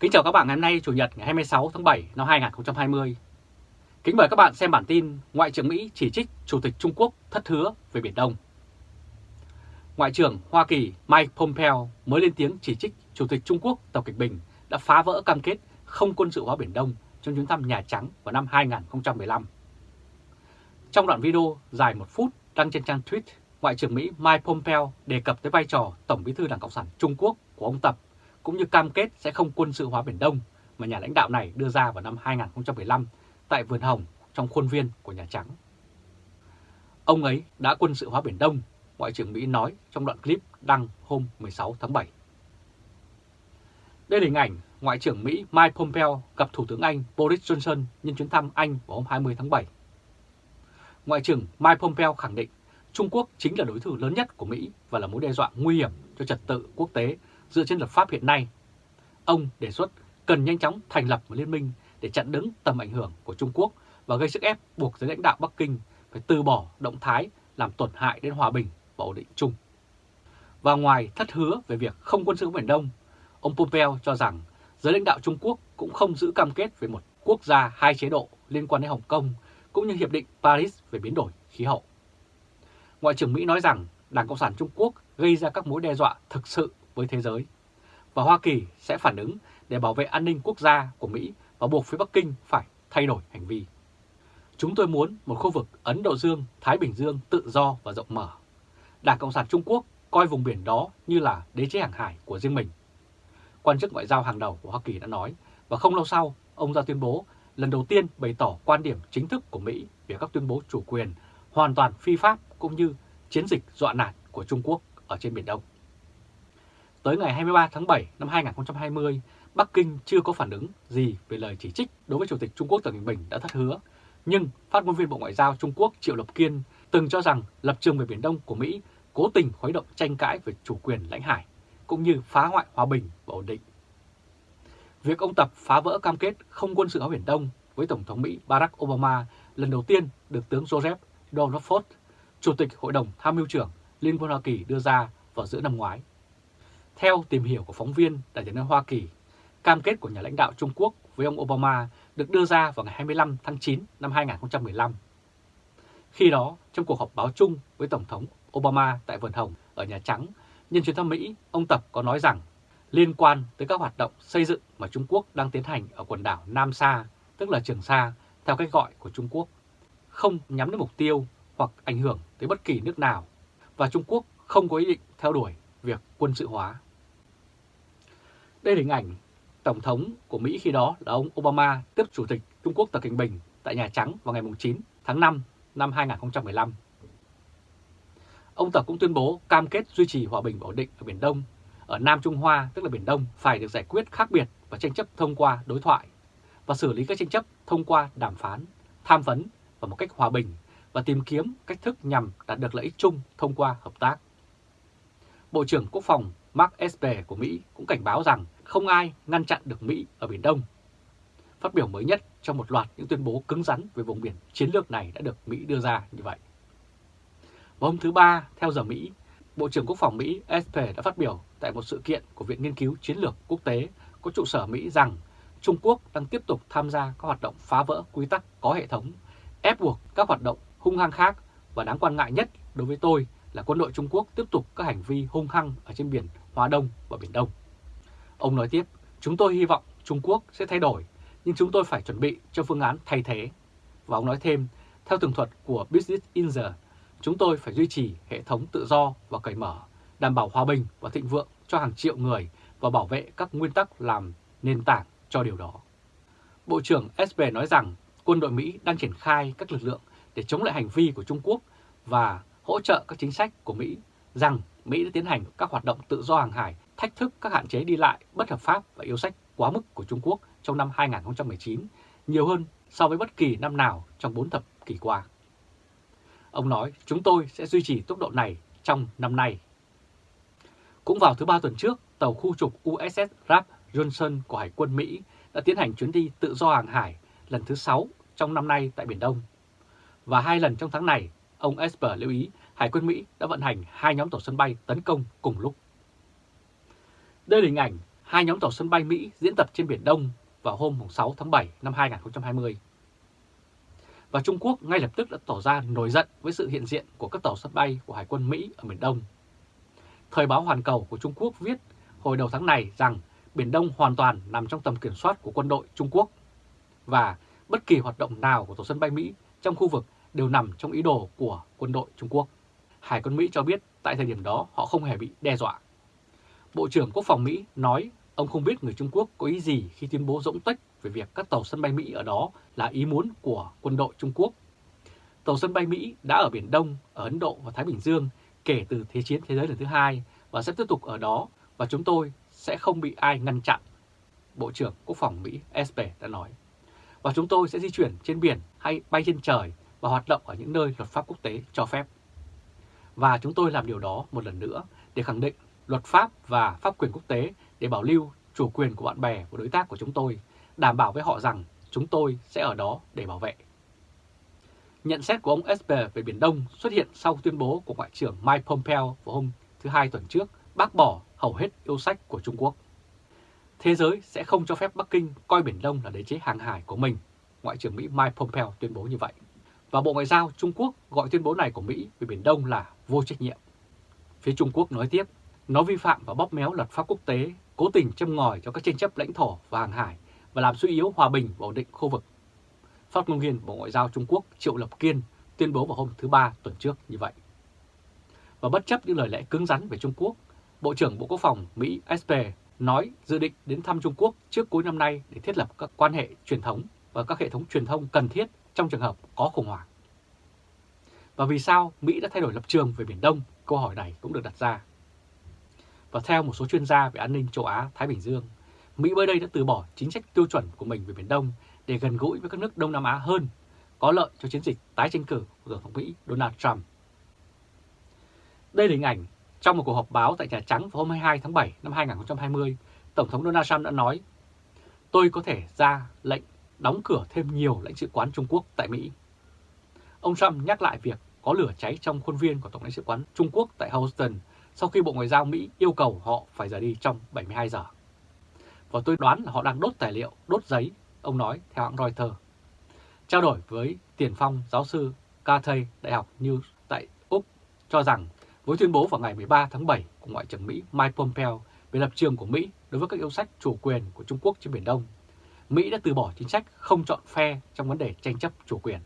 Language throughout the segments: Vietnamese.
Kính chào các bạn ngày hôm nay Chủ nhật ngày 26 tháng 7 năm 2020. Kính mời các bạn xem bản tin Ngoại trưởng Mỹ chỉ trích Chủ tịch Trung Quốc thất hứa về Biển Đông. Ngoại trưởng Hoa Kỳ Mike Pompeo mới lên tiếng chỉ trích Chủ tịch Trung Quốc Tập Kịch Bình đã phá vỡ cam kết không quân sự hóa Biển Đông trong chuyến thăm Nhà Trắng vào năm 2015. Trong đoạn video dài một phút đăng trên trang tweet, Ngoại trưởng Mỹ Mike Pompeo đề cập tới vai trò Tổng bí thư Đảng Cộng sản Trung Quốc của ông Tập cũng như cam kết sẽ không quân sự hóa Biển Đông mà nhà lãnh đạo này đưa ra vào năm 2015 tại Vườn Hồng trong khuôn viên của Nhà Trắng. Ông ấy đã quân sự hóa Biển Đông, Ngoại trưởng Mỹ nói trong đoạn clip đăng hôm 16 tháng 7. Đây là hình ảnh Ngoại trưởng Mỹ Mike Pompeo gặp Thủ tướng Anh Boris Johnson nhân chuyến thăm Anh vào hôm 20 tháng 7. Ngoại trưởng Mike Pompeo khẳng định Trung Quốc chính là đối thủ lớn nhất của Mỹ và là mối đe dọa nguy hiểm cho trật tự quốc tế dựa trên luật pháp hiện nay. Ông đề xuất cần nhanh chóng thành lập một liên minh để chặn đứng tầm ảnh hưởng của Trung Quốc và gây sức ép buộc giới lãnh đạo Bắc Kinh phải từ bỏ động thái làm tổn hại đến hòa bình và ổn định chung. Và ngoài thất hứa về việc không quân sự Biển Đông, ông Pompeo cho rằng giới lãnh đạo Trung Quốc cũng không giữ cam kết về một quốc gia hai chế độ liên quan đến Hồng Kông cũng như Hiệp định Paris về biến đổi khí hậu. Ngoại trưởng Mỹ nói rằng Đảng Cộng sản Trung Quốc gây ra các mối đe dọa thực sự với thế giới và Hoa Kỳ sẽ phản ứng để bảo vệ an ninh quốc gia của Mỹ và buộc phía Bắc Kinh phải thay đổi hành vi. Chúng tôi muốn một khu vực Ấn Độ Dương, Thái Bình Dương tự do và rộng mở. Đảng Cộng sản Trung Quốc coi vùng biển đó như là đế chế hàng hải của riêng mình. Quan chức ngoại giao hàng đầu của Hoa Kỳ đã nói và không lâu sau ông ra tuyên bố lần đầu tiên bày tỏ quan điểm chính thức của Mỹ về các tuyên bố chủ quyền hoàn toàn phi pháp cũng như chiến dịch dọa nạt của Trung Quốc ở trên Biển Đông. Tới ngày 23 tháng 7 năm 2020, Bắc Kinh chưa có phản ứng gì về lời chỉ trích đối với Chủ tịch Trung Quốc Tập Cận Bình đã thất hứa. Nhưng phát ngôn viên Bộ Ngoại giao Trung Quốc Triệu Lập Kiên từng cho rằng lập trường về Biển Đông của Mỹ cố tình khuấy động tranh cãi về chủ quyền lãnh hải, cũng như phá hoại hòa bình và ổn định. Việc ông Tập phá vỡ cam kết không quân sự ở Biển Đông với Tổng thống Mỹ Barack Obama lần đầu tiên được tướng Joseph Dunford, Chủ tịch Hội đồng Tham mưu trưởng Liên quân Hoa Kỳ đưa ra vào giữa năm ngoái. Theo tìm hiểu của phóng viên Đại tiếng Hoa Kỳ, cam kết của nhà lãnh đạo Trung Quốc với ông Obama được đưa ra vào ngày 25 tháng 9 năm 2015. Khi đó, trong cuộc họp báo chung với Tổng thống Obama tại Vườn Hồng ở Nhà Trắng, nhân chuyến thăm Mỹ, ông Tập có nói rằng liên quan tới các hoạt động xây dựng mà Trung Quốc đang tiến hành ở quần đảo Nam Sa, tức là Trường Sa, theo cách gọi của Trung Quốc, không nhắm đến mục tiêu hoặc ảnh hưởng tới bất kỳ nước nào, và Trung Quốc không có ý định theo đuổi việc quân sự hóa. Đây là hình ảnh Tổng thống của Mỹ khi đó là ông Obama tiếp Chủ tịch Trung Quốc Tập Cận Bình tại Nhà Trắng vào ngày 9 tháng 5 năm 2015. Ông Tập cũng tuyên bố cam kết duy trì hòa bình và ổn định ở Biển Đông, ở Nam Trung Hoa tức là Biển Đông phải được giải quyết khác biệt và tranh chấp thông qua đối thoại và xử lý các tranh chấp thông qua đàm phán, tham vấn và một cách hòa bình và tìm kiếm cách thức nhằm đạt được lợi ích chung thông qua hợp tác. Bộ trưởng Quốc phòng Mark Esper của Mỹ cũng cảnh báo rằng không ai ngăn chặn được Mỹ ở Biển Đông. Phát biểu mới nhất trong một loạt những tuyên bố cứng rắn về vùng biển chiến lược này đã được Mỹ đưa ra như vậy. Vào hôm thứ Ba, theo giờ Mỹ, Bộ trưởng Quốc phòng Mỹ Esper đã phát biểu tại một sự kiện của Viện Nghiên cứu Chiến lược Quốc tế có trụ sở Mỹ rằng Trung Quốc đang tiếp tục tham gia các hoạt động phá vỡ quy tắc có hệ thống, ép buộc các hoạt động hung hăng khác và đáng quan ngại nhất đối với tôi là quân đội Trung Quốc tiếp tục các hành vi hung hăng ở trên biển Hoa Đông và Biển Đông. Ông nói tiếp, chúng tôi hy vọng Trung Quốc sẽ thay đổi, nhưng chúng tôi phải chuẩn bị cho phương án thay thế. Và ông nói thêm, theo tường thuật của Business Insider, chúng tôi phải duy trì hệ thống tự do và cởi mở, đảm bảo hòa bình và thịnh vượng cho hàng triệu người và bảo vệ các nguyên tắc làm nền tảng cho điều đó. Bộ trưởng SB nói rằng quân đội Mỹ đang triển khai các lực lượng để chống lại hành vi của Trung Quốc và hỗ trợ các chính sách của Mỹ rằng Mỹ đã tiến hành các hoạt động tự do hàng hải, thách thức các hạn chế đi lại bất hợp pháp và yêu sách quá mức của Trung Quốc trong năm 2019, nhiều hơn so với bất kỳ năm nào trong 4 thập kỷ qua. Ông nói chúng tôi sẽ duy trì tốc độ này trong năm nay. Cũng vào thứ ba tuần trước, tàu khu trục USS Ralph Johnson của Hải quân Mỹ đã tiến hành chuyến đi tự do hàng hải lần thứ 6 trong năm nay tại Biển Đông. Và hai lần trong tháng này, ông Esper lưu ý, Hải quân Mỹ đã vận hành hai nhóm tàu sân bay tấn công cùng lúc. Đây là hình ảnh hai nhóm tàu sân bay Mỹ diễn tập trên Biển Đông vào hôm 6 tháng 7 năm 2020. Và Trung Quốc ngay lập tức đã tỏ ra nổi giận với sự hiện diện của các tàu sân bay của Hải quân Mỹ ở Biển Đông. Thời báo Hoàn Cầu của Trung Quốc viết hồi đầu tháng này rằng Biển Đông hoàn toàn nằm trong tầm kiểm soát của quân đội Trung Quốc và bất kỳ hoạt động nào của tàu sân bay Mỹ trong khu vực đều nằm trong ý đồ của quân đội Trung Quốc. Hải quân Mỹ cho biết tại thời điểm đó họ không hề bị đe dọa. Bộ trưởng Quốc phòng Mỹ nói ông không biết người Trung Quốc có ý gì khi tuyên bố rỗng tách về việc các tàu sân bay Mỹ ở đó là ý muốn của quân đội Trung Quốc. Tàu sân bay Mỹ đã ở Biển Đông, ở Ấn Độ và Thái Bình Dương kể từ Thế chiến Thế giới lần thứ hai và sẽ tiếp tục ở đó và chúng tôi sẽ không bị ai ngăn chặn. Bộ trưởng Quốc phòng Mỹ Esper đã nói. Và chúng tôi sẽ di chuyển trên biển hay bay trên trời và hoạt động ở những nơi luật pháp quốc tế cho phép. Và chúng tôi làm điều đó một lần nữa để khẳng định luật pháp và pháp quyền quốc tế để bảo lưu chủ quyền của bạn bè và đối tác của chúng tôi, đảm bảo với họ rằng chúng tôi sẽ ở đó để bảo vệ. Nhận xét của ông Esper về Biển Đông xuất hiện sau tuyên bố của Ngoại trưởng Mike Pompeo vào hôm thứ Hai tuần trước bác bỏ hầu hết yêu sách của Trung Quốc. Thế giới sẽ không cho phép Bắc Kinh coi Biển Đông là đế chế hàng hải của mình, Ngoại trưởng Mỹ Mike Pompeo tuyên bố như vậy. Và Bộ Ngoại giao Trung Quốc gọi tuyên bố này của Mỹ về Biển Đông là vô trách nhiệm. Phía Trung Quốc nói tiếp, nó vi phạm và bóp méo luật pháp quốc tế, cố tình châm ngòi cho các tranh chấp lãnh thổ và hàng hải và làm suy yếu hòa bình và ổn định khu vực. Phát ngôn viên Bộ Ngoại giao Trung Quốc Triệu Lập Kiên tuyên bố vào hôm thứ Ba tuần trước như vậy. Và bất chấp những lời lẽ cứng rắn về Trung Quốc, Bộ trưởng Bộ Quốc phòng Mỹ Esper nói dự định đến thăm Trung Quốc trước cuối năm nay để thiết lập các quan hệ truyền thống và các hệ thống truyền thông cần thiết trong trường hợp có khủng hoảng. Và vì sao Mỹ đã thay đổi lập trường về Biển Đông? Câu hỏi này cũng được đặt ra. Và theo một số chuyên gia về an ninh châu Á-Thái Bình Dương, Mỹ mới đây đã từ bỏ chính sách tiêu chuẩn của mình về Biển Đông để gần gũi với các nước Đông Nam Á hơn, có lợi cho chiến dịch tái tranh cử của Tổng thống Mỹ Donald Trump. Đây là hình ảnh trong một cuộc họp báo tại Nhà Trắng vào hôm 22 tháng 7 năm 2020, Tổng thống Donald Trump đã nói Tôi có thể ra lệnh đóng cửa thêm nhiều lãnh sự quán Trung Quốc tại Mỹ. Ông Trump nhắc lại việc có lửa cháy trong khuôn viên của Tổng lãnh sự quán Trung Quốc tại Houston sau khi Bộ Ngoại giao Mỹ yêu cầu họ phải rời đi trong 72 giờ. Và tôi đoán là họ đang đốt tài liệu, đốt giấy, ông nói theo hãng Reuters. Trao đổi với tiền phong giáo sư Carthay Đại học New tại Úc cho rằng với tuyên bố vào ngày 13 tháng 7 của Ngoại trưởng Mỹ Mike Pompeo về lập trường của Mỹ đối với các yêu sách chủ quyền của Trung Quốc trên Biển Đông, Mỹ đã từ bỏ chính sách không chọn phe trong vấn đề tranh chấp chủ quyền.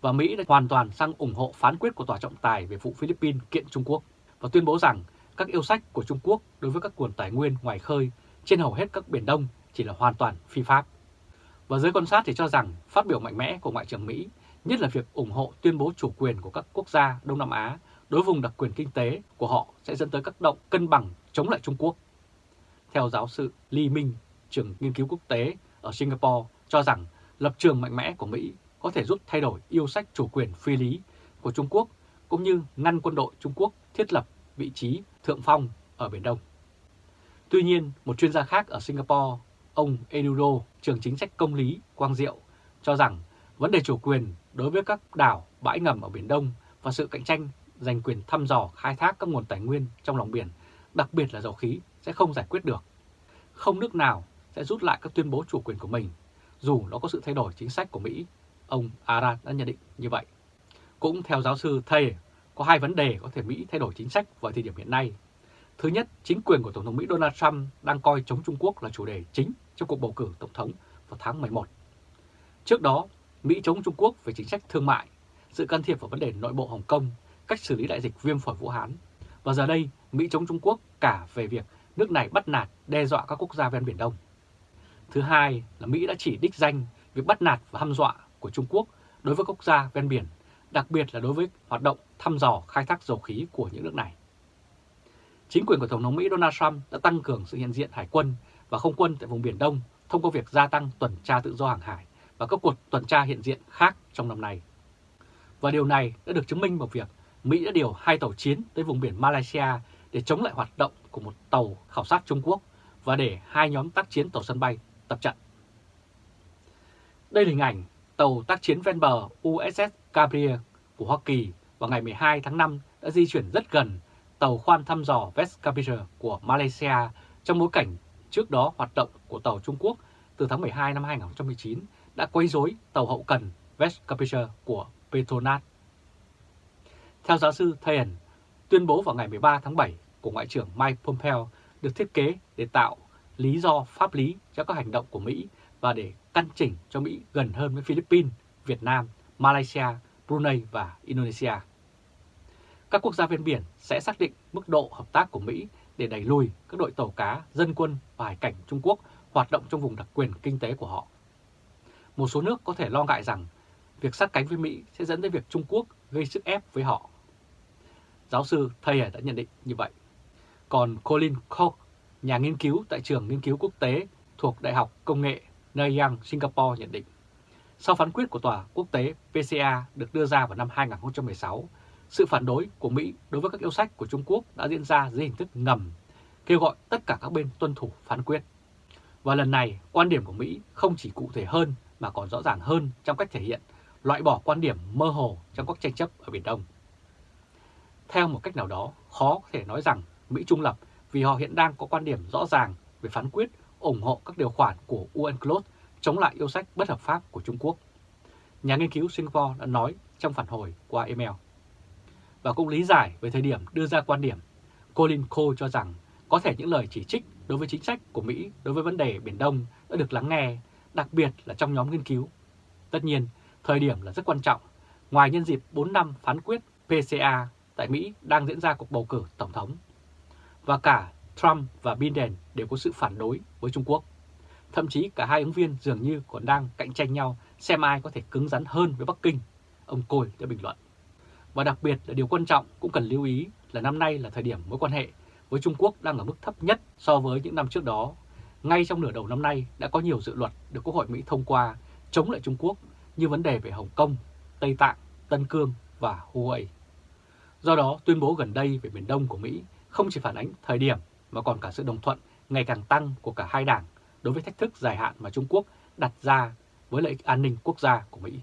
Và Mỹ đã hoàn toàn sang ủng hộ phán quyết của Tòa trọng tài về vụ Philippines kiện Trung Quốc và tuyên bố rằng các yêu sách của Trung Quốc đối với các nguồn tài nguyên ngoài khơi trên hầu hết các biển Đông chỉ là hoàn toàn phi pháp. Và giới quan sát thì cho rằng phát biểu mạnh mẽ của Ngoại trưởng Mỹ, nhất là việc ủng hộ tuyên bố chủ quyền của các quốc gia Đông Nam Á đối vùng đặc quyền kinh tế của họ sẽ dẫn tới các động cân bằng chống lại Trung Quốc. Theo giáo sư Lee Minh, trưởng nghiên cứu quốc tế ở Singapore, cho rằng lập trường mạnh mẽ của Mỹ có thể giúp thay đổi yêu sách chủ quyền phi lý của Trung Quốc cũng như ngăn quân đội Trung Quốc thiết lập vị trí thượng phong ở Biển Đông. Tuy nhiên, một chuyên gia khác ở Singapore, ông Edudo, trường chính sách công lý Quang Diệu, cho rằng vấn đề chủ quyền đối với các đảo, bãi ngầm ở Biển Đông và sự cạnh tranh giành quyền thăm dò khai thác các nguồn tài nguyên trong lòng biển, đặc biệt là dầu khí, sẽ không giải quyết được. Không nước nào sẽ rút lại các tuyên bố chủ quyền của mình, dù nó có sự thay đổi chính sách của Mỹ. Ông Arad đã nhận định như vậy. Cũng theo giáo sư Thay, có hai vấn đề có thể Mỹ thay đổi chính sách vào thời điểm hiện nay. Thứ nhất, chính quyền của Tổng thống Mỹ Donald Trump đang coi chống Trung Quốc là chủ đề chính trong cuộc bầu cử Tổng thống vào tháng 11. Trước đó, Mỹ chống Trung Quốc về chính sách thương mại, sự can thiệp vào vấn đề nội bộ Hồng Kông, cách xử lý đại dịch viêm phổi Vũ Hán. Và giờ đây, Mỹ chống Trung Quốc cả về việc nước này bắt nạt, đe dọa các quốc gia ven Biển Đông. Thứ hai là Mỹ đã chỉ đích danh việc bắt nạt và hăm dọa của Trung Quốc đối với quốc gia ven biển, đặc biệt là đối với hoạt động thăm dò khai thác dầu khí của những nước này. Chính quyền của Tổng thống Mỹ Donald Trump đã tăng cường sự hiện diện hải quân và không quân tại vùng Biển Đông thông qua việc gia tăng tuần tra tự do hàng hải và các cuộc tuần tra hiện diện khác trong năm nay. Và điều này đã được chứng minh bằng việc Mỹ đã điều hai tàu chiến tới vùng biển Malaysia để chống lại hoạt động của một tàu khảo sát Trung Quốc và để hai nhóm tác chiến tàu sân bay tập trận. Đây là hình ảnh tàu tác chiến ven bờ USS Gabriel của Hoa Kỳ vào ngày 12 tháng 5 đã di chuyển rất gần tàu khoan thăm dò West Capital của Malaysia trong bối cảnh trước đó hoạt động của tàu Trung Quốc từ tháng 12 năm 2019 đã quấy rối tàu hậu cần West Capital của Petronas. Theo giáo sư Thayen, tuyên bố vào ngày 13 tháng 7 của Ngoại trưởng Mike Pompeo được thiết kế để tạo lý do pháp lý cho các hành động của Mỹ và để căn chỉnh cho Mỹ gần hơn với Philippines, Việt Nam, Malaysia, Brunei và Indonesia. Các quốc gia ven biển sẽ xác định mức độ hợp tác của Mỹ để đẩy lùi các đội tàu cá, dân quân và hải cảnh Trung Quốc hoạt động trong vùng đặc quyền kinh tế của họ. Một số nước có thể lo ngại rằng việc sát cánh với Mỹ sẽ dẫn đến việc Trung Quốc gây sức ép với họ. Giáo sư Thayer đã nhận định như vậy. Còn Colin Koch, nhà nghiên cứu tại trường nghiên cứu quốc tế thuộc Đại học Công nghệ Nanyang, Singapore nhận định, sau phán quyết của Tòa quốc tế PCA được đưa ra vào năm 2016, sự phản đối của Mỹ đối với các yêu sách của Trung Quốc đã diễn ra dưới hình thức ngầm, kêu gọi tất cả các bên tuân thủ phán quyết. Và lần này, quan điểm của Mỹ không chỉ cụ thể hơn mà còn rõ ràng hơn trong cách thể hiện, loại bỏ quan điểm mơ hồ trong các tranh chấp ở Biển Đông. Theo một cách nào đó, khó có thể nói rằng Mỹ trung lập vì họ hiện đang có quan điểm rõ ràng về phán quyết ủng hộ các điều khoản của UNCLOS chống lại yêu sách bất hợp pháp của Trung Quốc. Nhà nghiên cứu Singapore đã nói trong phản hồi qua email. Và cũng lý giải về thời điểm đưa ra quan điểm, Colin Cole cho rằng có thể những lời chỉ trích đối với chính sách của Mỹ đối với vấn đề Biển Đông đã được lắng nghe, đặc biệt là trong nhóm nghiên cứu. Tất nhiên, thời điểm là rất quan trọng. Ngoài nhân dịp 4 năm phán quyết PCA tại Mỹ đang diễn ra cuộc bầu cử Tổng thống. Và cả Trump và Biden đều có sự phản đối với Trung Quốc. Thậm chí cả hai ứng viên dường như còn đang cạnh tranh nhau xem ai có thể cứng rắn hơn với Bắc Kinh, ông Côi đã bình luận. Và đặc biệt là điều quan trọng cũng cần lưu ý là năm nay là thời điểm mối quan hệ với Trung Quốc đang ở mức thấp nhất so với những năm trước đó. Ngay trong nửa đầu năm nay đã có nhiều dự luật được Quốc hội Mỹ thông qua chống lại Trung Quốc như vấn đề về Hồng Kông, Tây Tạng, Tân Cương và Huawei. Do đó, tuyên bố gần đây về Biển Đông của Mỹ không chỉ phản ánh thời điểm mà còn cả sự đồng thuận ngày càng tăng của cả hai đảng đối với thách thức dài hạn mà Trung Quốc đặt ra với lợi ích an ninh quốc gia của Mỹ.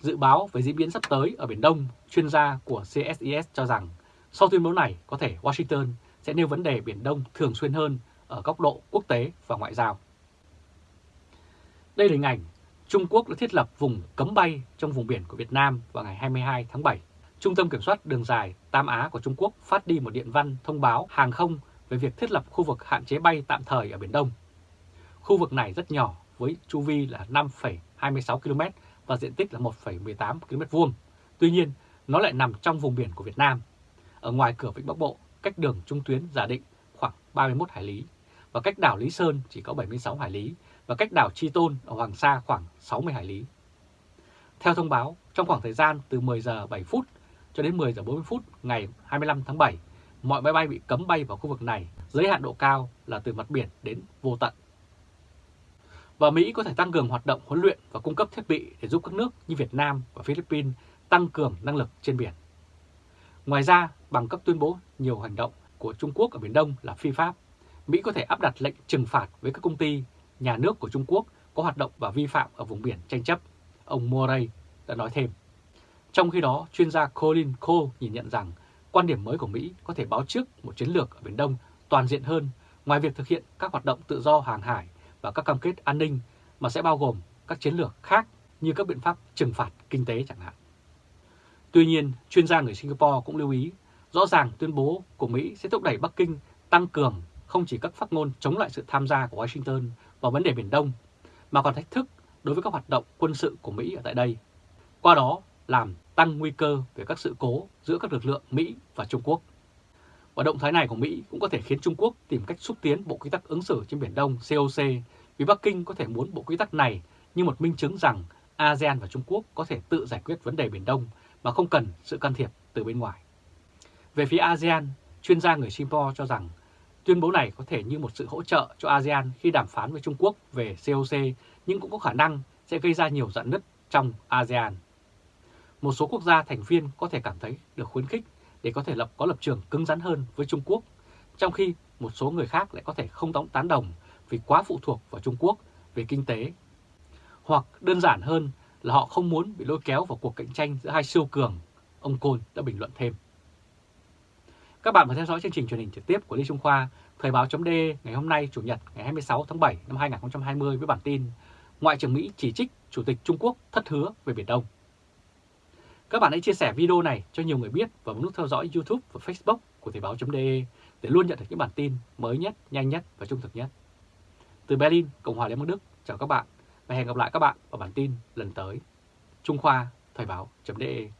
Dự báo về diễn biến sắp tới ở Biển Đông, chuyên gia của CSIS cho rằng sau tuyên bố này có thể Washington sẽ nêu vấn đề Biển Đông thường xuyên hơn ở góc độ quốc tế và ngoại giao. Đây là hình ảnh Trung Quốc đã thiết lập vùng cấm bay trong vùng biển của Việt Nam vào ngày 22 tháng 7. Trung tâm Kiểm soát Đường dài Tam Á của Trung Quốc phát đi một điện văn thông báo hàng không về việc thiết lập khu vực hạn chế bay tạm thời ở Biển Đông. Khu vực này rất nhỏ với chu vi là 5,26 km và diện tích là 1,18 km vuông. Tuy nhiên, nó lại nằm trong vùng biển của Việt Nam, ở ngoài cửa Vịnh Bắc Bộ, cách đường trung tuyến giả định khoảng 31 hải lý, và cách đảo Lý Sơn chỉ có 76 hải lý, và cách đảo Chi Tôn ở Hoàng Sa khoảng 60 hải lý. Theo thông báo, trong khoảng thời gian từ 10 giờ 7 phút cho đến 10 giờ 40 phút ngày 25 tháng 7, mọi máy bay bị cấm bay vào khu vực này, giới hạn độ cao là từ mặt biển đến vô tận. Và Mỹ có thể tăng cường hoạt động huấn luyện và cung cấp thiết bị để giúp các nước như Việt Nam và Philippines tăng cường năng lực trên biển. Ngoài ra, bằng các tuyên bố nhiều hành động của Trung Quốc ở Biển Đông là phi pháp, Mỹ có thể áp đặt lệnh trừng phạt với các công ty, nhà nước của Trung Quốc có hoạt động và vi phạm ở vùng biển tranh chấp, ông Murray đã nói thêm. Trong khi đó, chuyên gia Colin Cole nhìn nhận rằng quan điểm mới của Mỹ có thể báo trước một chiến lược ở Biển Đông toàn diện hơn ngoài việc thực hiện các hoạt động tự do hàng hải và các cam kết an ninh mà sẽ bao gồm các chiến lược khác như các biện pháp trừng phạt kinh tế chẳng hạn. Tuy nhiên, chuyên gia người Singapore cũng lưu ý, rõ ràng tuyên bố của Mỹ sẽ thúc đẩy Bắc Kinh tăng cường không chỉ các phát ngôn chống lại sự tham gia của Washington vào vấn đề Biển Đông, mà còn thách thức đối với các hoạt động quân sự của Mỹ ở tại đây. Qua đó làm tăng nguy cơ về các sự cố giữa các lực lượng Mỹ và Trung Quốc. Và động thái này của Mỹ cũng có thể khiến Trung Quốc tìm cách xúc tiến Bộ Quy tắc ứng xử trên Biển Đông COC vì Bắc Kinh có thể muốn Bộ Quy tắc này như một minh chứng rằng ASEAN và Trung Quốc có thể tự giải quyết vấn đề Biển Đông mà không cần sự can thiệp từ bên ngoài. Về phía ASEAN, chuyên gia người Singapore cho rằng tuyên bố này có thể như một sự hỗ trợ cho ASEAN khi đàm phán với Trung Quốc về COC nhưng cũng có khả năng sẽ gây ra nhiều dạn nứt trong ASEAN. Một số quốc gia thành viên có thể cảm thấy được khuyến khích để có thể lập có lập trường cứng rắn hơn với Trung Quốc, trong khi một số người khác lại có thể không đóng tán đồng vì quá phụ thuộc vào Trung Quốc về kinh tế. Hoặc đơn giản hơn là họ không muốn bị lôi kéo vào cuộc cạnh tranh giữa hai siêu cường, ông Côn đã bình luận thêm. Các bạn vừa theo dõi chương trình truyền hình trực tiếp của Lê Trung Khoa, Thời báo chấm ngày hôm nay Chủ nhật ngày 26 tháng 7 năm 2020 với bản tin Ngoại trưởng Mỹ chỉ trích Chủ tịch Trung Quốc thất hứa về Biển Đông. Các bạn hãy chia sẻ video này cho nhiều người biết và bấm nút theo dõi YouTube và Facebook của Thời báo .de để luôn nhận được những bản tin mới nhất, nhanh nhất và trung thực nhất. Từ Berlin, Cộng hòa Liên bang Đức, chào các bạn và hẹn gặp lại các bạn vào bản tin lần tới. Trung Khoa, Thời báo .de